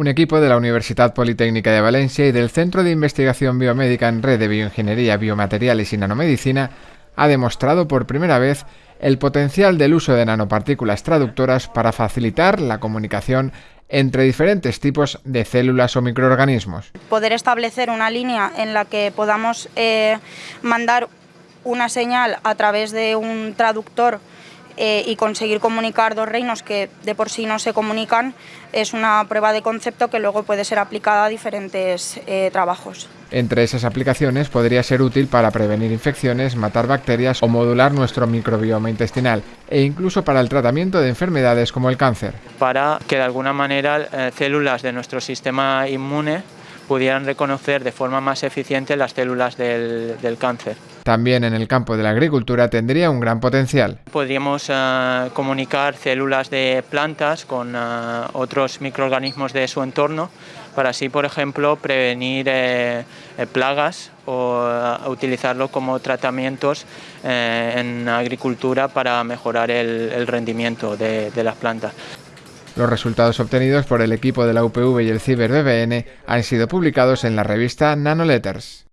Un equipo de la Universidad Politécnica de Valencia y del Centro de Investigación Biomédica en Red de Bioingeniería, Biomateriales y Nanomedicina ha demostrado por primera vez el potencial del uso de nanopartículas traductoras para facilitar la comunicación entre diferentes tipos de células o microorganismos. Poder establecer una línea en la que podamos eh, mandar una señal a través de un traductor eh, y conseguir comunicar dos reinos que de por sí no se comunican es una prueba de concepto que luego puede ser aplicada a diferentes eh, trabajos. Entre esas aplicaciones podría ser útil para prevenir infecciones, matar bacterias o modular nuestro microbioma intestinal e incluso para el tratamiento de enfermedades como el cáncer. Para que de alguna manera eh, células de nuestro sistema inmune pudieran reconocer de forma más eficiente las células del, cáncer. También en el campo de la agricultura tendría un gran potencial. Podríamos eh, comunicar células de plantas con eh, otros microorganismos de su entorno para así, por ejemplo, prevenir eh, plagas o utilizarlo como tratamientos en agricultura para mejorar el, rendimiento de las plantas. Los resultados obtenidos por el equipo de la UPV y el Ciber BBN han sido publicados en la revista Nanoletters.